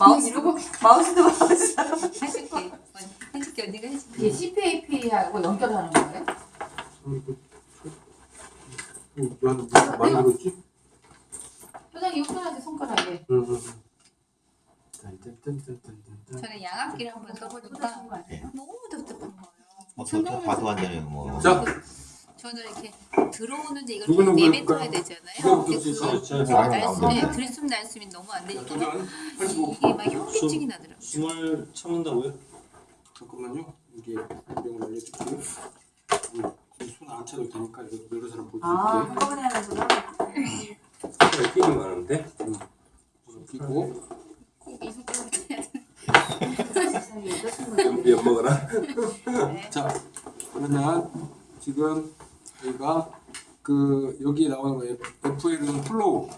마우스 이러고 마우스도 마우스. 해줄게. 언니, 해줄게 언니가 해줄게. 이게 CPAP하고 연결하는 거예요? 나도 많이 들었지? 표정이 흡사하지 손가락에. 응, 응. 딴딴딴딴딴딴. 저는 양압기를 한번 써보니까 너무 답답한 거예요. 뭐 그것도 봐도 완전히 뭐 자, 저는 이렇게 들어오는데 이걸 좀뭘 내뱉어야? 되잖아요. 근데 쓰시죠? 그저 사람이 날숨, 나오는데 네, 들숨 날숨이 너무 안 되니까 85. 이게 막 현기증이 나더라고요. 숨을 참는다고요? 잠깐만요. 이게 내용을 알려줄게요. 손안 차도 되니까 이거 여러 사람 볼수아 있게. 한꺼번에 하는구나. 손에 끼기 많은데. 응. 손 끼고 꼭 이속도로 해야 돼. 안 먹어라. 네. 자, 그러면 지금 저희가 그 여기 나오는 거 FL은 플로우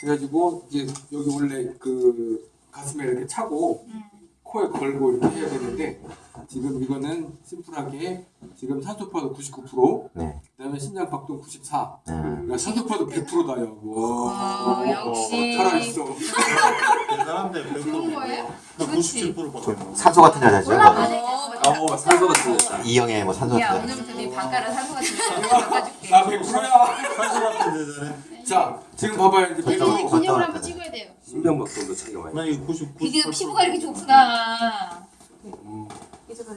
그래가지고 이제 여기 원래 그 가슴에 이렇게 차고 음. 코에 걸고 이렇게 해야 되는데 지금 이거는 심플하게 지금 산소파도 99% 네. 그다음에 심장 박동 94 네. 그러니까 산소파도 100%다요. 와. 어, 역시 살아 있어. 대단한데 좋은 거예요? 나 97% 받았어. 산소 같은 여자죠. 어, 산소 같은 여자. 이형의 뭐 산소 야 같은 여자. 오늘부터 네 방가라 산소 같은 거 바꿔줄게. 나 100%야. 산소 같은 대단해. 자, 지금 봐봐요. 이제 저쪽 100%. 갔다 기념을. 한번 찍어야 돼요. 심장 박동도 차이가 많이. 나 이거 99. 비디오 피부가 이렇게 좋구나. 음.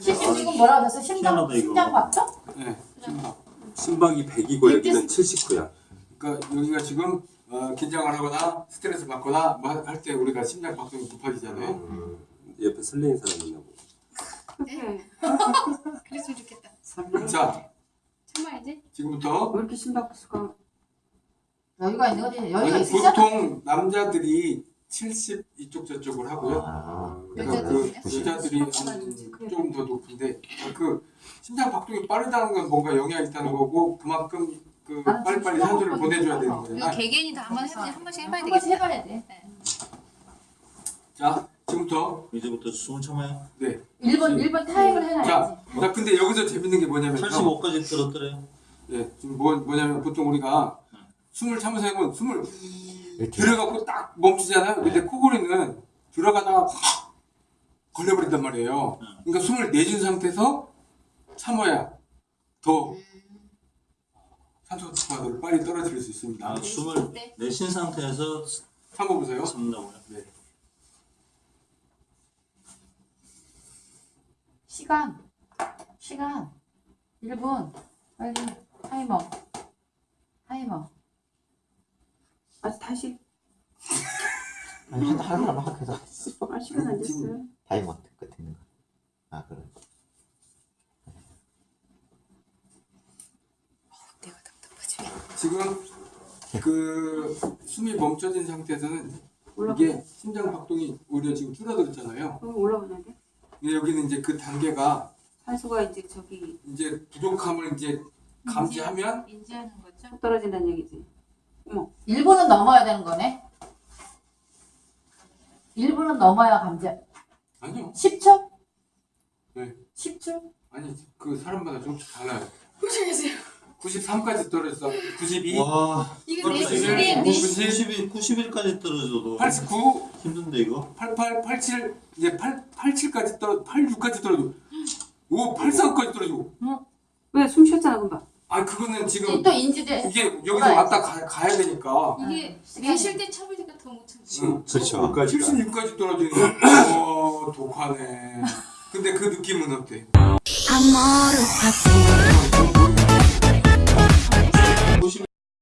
실심 지금 뭐라고 했어? 심장 희한하다, 이거. 심장 박동? 네. 심박이 100이고 여기는 79야. 그러니까 여기가 지금 어, 긴장을 하거나 스트레스 받거나 뭐 할 때 우리가 심장 박동이 높아지잖아요. 음, 옆에 설레는 사람 있나 보다. 그랬으면 좋겠다. 설레. 자, 참아야지. 지금부터 왜 이렇게 심박수가 여유가 있는 거지. 여유가 아니? 보통 남자들이 70 이쪽 저쪽을 하고요. 아, 그러니까 그 여자들이요? 여자들이 한 조금 더 높은데 그 심장 박동이 빠르다는 건 뭔가 영향이 있다는 거고 그만큼 그 나는 빨리빨리 심장 보내줘야 되는 이거 거잖아요. 개개인이 다 한번. 한 번씩 해봐야 한 번씩 되겠다. 해봐야 돼. 자, 지금부터 이제부터 숨을 참아요. 네. 1번 1번 타임을 해놔야지. 자, 자 근데 여기서 재밌는 게 뭐냐면요. 85까지 들었더래요. 예, 지금 뭐, 뭐냐면 보통 우리가 숨을 참으면서 하면 숨을. 들어가고 딱 멈추잖아요. 근데 코골이는 들어가다가 확 걸려버린단 말이에요. 그러니까 숨을 내준 상태에서 참아야 더 산소 과도를 빨리 떨어뜨릴 수 있습니다. 아, 숨을 내쉰 상태에서 참아보세요. 참는다고요. 네. 시간 시간 1분 빨리 타이머 타이머 아 다시 아니 하고 해서 아 시간 안 됐어요. 타이머 끝에 있는 거. 아 그래. 내가 답답하 지. 지금 그 숨이 멈춰진 상태에서는 올라가. 이게 심장 박동이 오히려 지금 줄어들었잖아요. 그럼? 근데 여기는 이제 그 단계가 산소가 이제 저기 이제 부족함을 이제 감지하면 인지하는 거죠? 떨어진다는 얘기지. 1분은 넘어야 되는 거네 1분은 넘어야 감지 아니요. 10초? 네. 10초? 아니 그 사람마다 조금씩 달라요. 고생하세요. 93까지 떨어졌어. 92, 와, 이거 내. 시간이 90, 91, 91까지 떨어져도 89, 힘든데 이거? 88, 87, 이제 8, 87까지 떨어, 86까지 떨어지고, 오, 83까지 떨어지고. 왜숨 쉬었잖아 금방. 아, 그거는 지금 또 인지돼 이게 여기서 왔다 가, 가야 되니까. 이게 계실 때 참으니까 더 못 참지. 응. 그렇죠. 76까지 떨어지는. 어, 독하네. 근데 그 느낌은 어때?